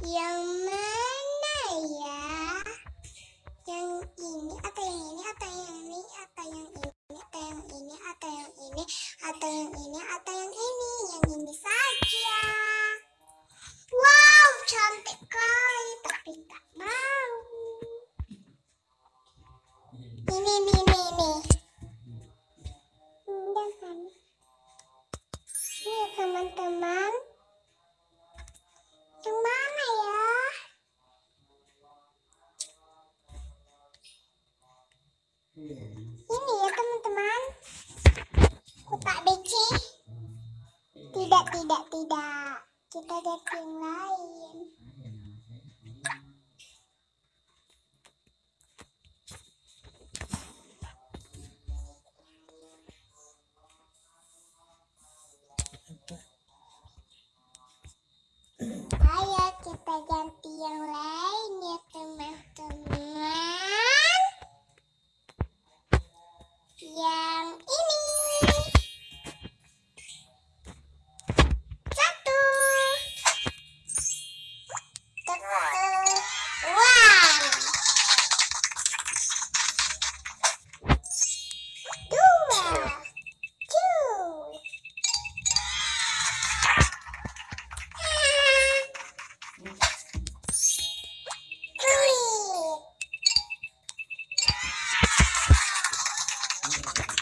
Yang mana ya? Yang ini atau yang ini atau yang ini? Ini ya teman-teman. Kotak BC. Tidak, tidak, tidak. Kita ganti yang lain. かっこいい。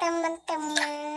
Teman-teman.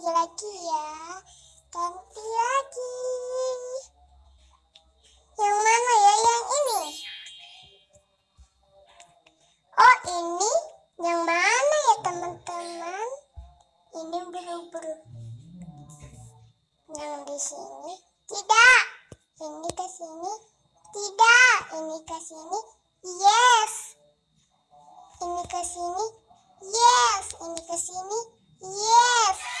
Ganti lagi ya. Ganti lagi. Yang mana ya? Yang ini. Oh, ini yang mana ya, teman-teman? Ini buru-buru. Yang di sini tidak. Ini ke sini tidak. Ini ke sini yes. Ini ke sini yes. Ini ke sini yes.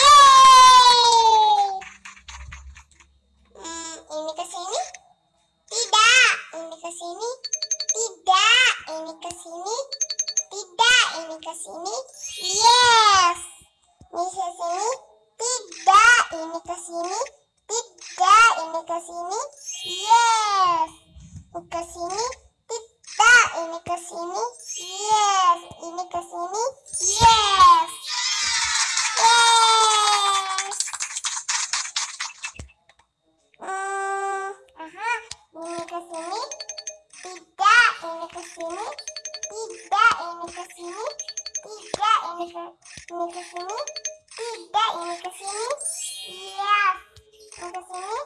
Yeay! Hmm, ini ke sini? Tidak. Ini ke sini? Tidak. Ini ke sini? Tidak. Ini ke sini? Yes. Ini ke sini? Tidak. Ini ke sini? Tidak. Ini ke sini? Yes. Ini ke sini? Tidak. Ini ke sini? Yes. Ini ke sini? Ini ke ini ke sini. Tidak, ini ke sini. Iya. Ini ke sini.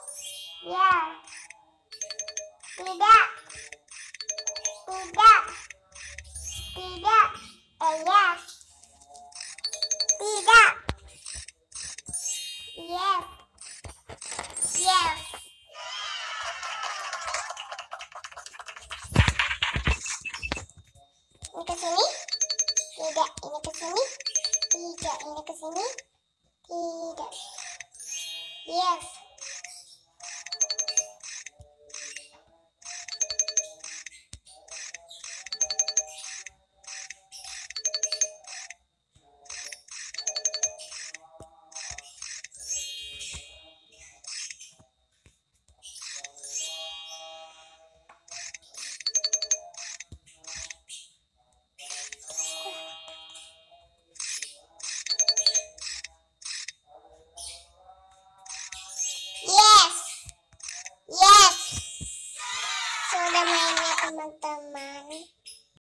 Ya. Tidak. Tidak. Tidak. Eh, ya. Tidak. Ini ke sini. Tidak. Yes.